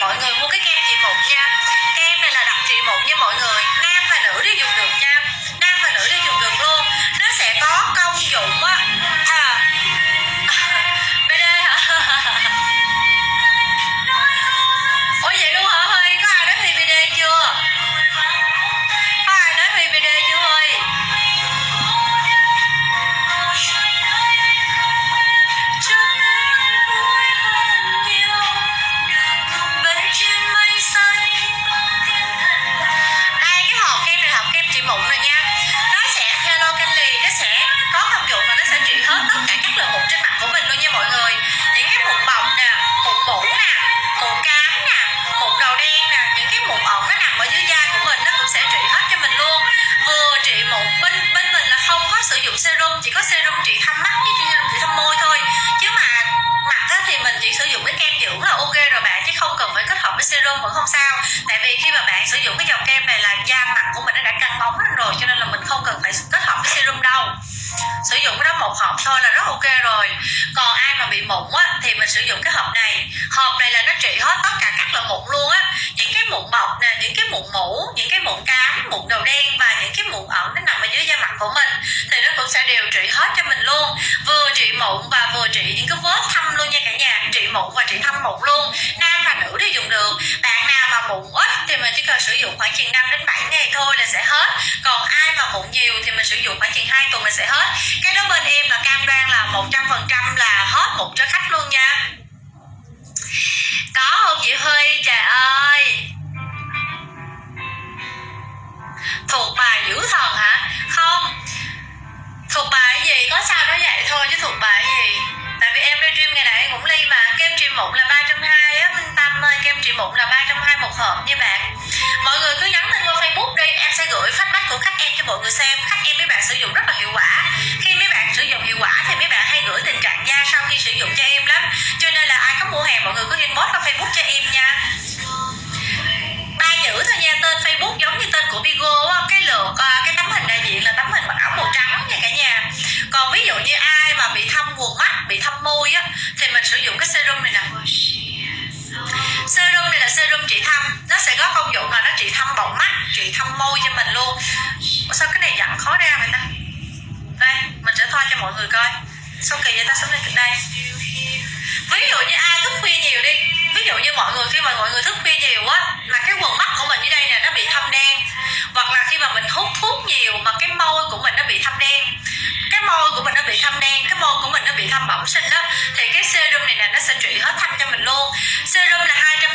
mọi người mua cái kem trị mụn nha. Kem này là đặc trị mụn nha mọi người. Dụng serum chỉ có serum trị thâm mắt với serum trị thâm môi thôi. Chứ mà mặt á, thì mình chỉ sử dụng cái kem dưỡng là ok rồi bạn chứ không cần phải kết hợp với serum vẫn không sao. Tại vì khi mà bạn sử dụng cái dòng kem này là da mặt của mình nó đã căng bóng lên rồi cho nên là mình không cần phải kết hợp với serum đâu. Sử dụng cái đó một hộp thôi là rất ok rồi. Còn ai mà bị mụn á thì mình sử dụng cái hộp này. Hộp này là nó trị hết tất cả các loại mụn luôn á. Những cái mụn bọc nè những cái mụn mũ những cái mụn cám mụn đầu đen và những cái mụn ẩn nó nằm ở dưới da mặt của mình thì nó cũng sẽ đều trị hết cho mình luôn vừa trị mụn và vừa trị những cái vết thâm luôn nha cả nhà. Trị mụn và trị thâm mụn luôn. Nam và nữ đều dùng được. Bạn nào mà mụn ít thì mình chỉ cần sử dụng khoảng chừng 5 đến 7 ngày thôi là sẽ hết. Còn ai mà mụn nhiều thì mình sử dụng khoảng chừng 2 tuần mình sẽ hết. Cái đó bên em là cam đoan là 100% là hết mụn cho khách luôn nha. Có không chị Huy? Trời ơi! Thuộc bài dữ thần hả? Không sao nó vậy thôi, chứ thuộc bài gì? Tại vì em livestream ngày nãy cũng ly mà, kem trị mụn là ba trăm hai á, minh tâm ơi, kem trị mụn là ba trăm hai một hộp nha bạn. Mọi người cứ nhắn tin qua facebook đi, em sẽ gửi phát bách của khách em cho mọi người xem, khách em mấy bạn sử dụng rất là hiệu quả. Khi mấy bạn sử dụng hiệu quả thì mấy bạn hay gửi tình trạng da sau khi sử dụng cho em lắm. Cho nên là ai có mua hàng mọi người cứ inbox qua facebook cho em nha. Ba chữ thôi nha, tên facebook giống như tên của bigo. á. Người coi. Sao kỳ vậy ta sống đây đây. Ví dụ như ai thức khuya nhiều đi. Ví dụ như mọi người, khi mà mọi người thức khuya nhiều á, là cái quần mắt của mình dưới đây nè, nó bị thâm đen. Hoặc là khi mà mình hút thuốc nhiều mà cái môi của mình nó bị thâm đen. Cái môi của mình nó bị thâm đen, cái môi của mình nó bị thâm bẩm sinh đó.